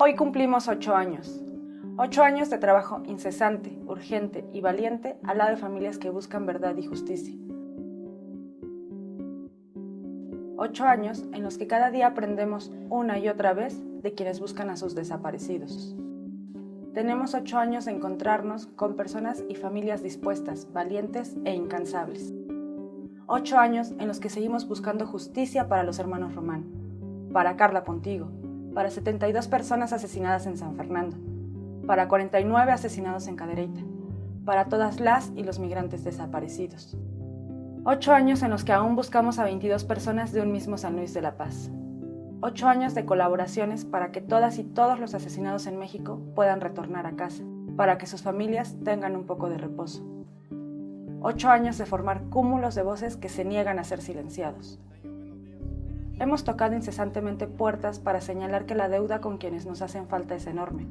Hoy cumplimos ocho años. Ocho años de trabajo incesante, urgente y valiente al lado de familias que buscan verdad y justicia. Ocho años en los que cada día aprendemos una y otra vez de quienes buscan a sus desaparecidos. Tenemos ocho años de encontrarnos con personas y familias dispuestas, valientes e incansables. Ocho años en los que seguimos buscando justicia para los hermanos Román, para Carla Pontigo, para 72 personas asesinadas en San Fernando, para 49 asesinados en Cadereyta, para todas las y los migrantes desaparecidos. Ocho años en los que aún buscamos a 22 personas de un mismo San Luis de la Paz. Ocho años de colaboraciones para que todas y todos los asesinados en México puedan retornar a casa, para que sus familias tengan un poco de reposo. Ocho años de formar cúmulos de voces que se niegan a ser silenciados. Hemos tocado incesantemente puertas para señalar que la deuda con quienes nos hacen falta es enorme,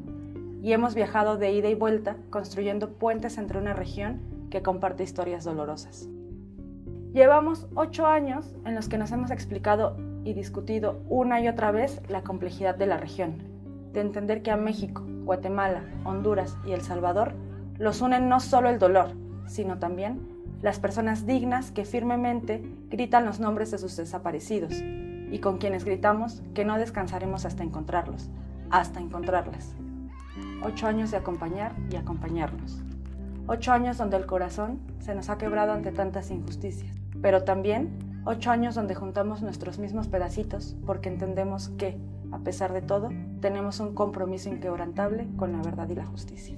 y hemos viajado de ida y vuelta construyendo puentes entre una región que comparte historias dolorosas. Llevamos ocho años en los que nos hemos explicado y discutido una y otra vez la complejidad de la región, de entender que a México, Guatemala, Honduras y El Salvador los unen no solo el dolor, sino también las personas dignas que firmemente gritan los nombres de sus desaparecidos, y con quienes gritamos que no descansaremos hasta encontrarlos, hasta encontrarlas. Ocho años de acompañar y acompañarnos. Ocho años donde el corazón se nos ha quebrado ante tantas injusticias, pero también ocho años donde juntamos nuestros mismos pedacitos porque entendemos que, a pesar de todo, tenemos un compromiso inquebrantable con la verdad y la justicia.